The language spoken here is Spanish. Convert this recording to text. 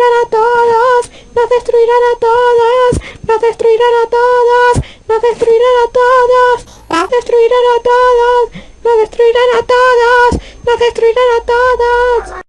destruirán a todos, nos destruirán a todos, nos destruirán a todos, nos destruirán a todos, nos destruirán a todos, nos destruirán a todos, nos destruirán a todos.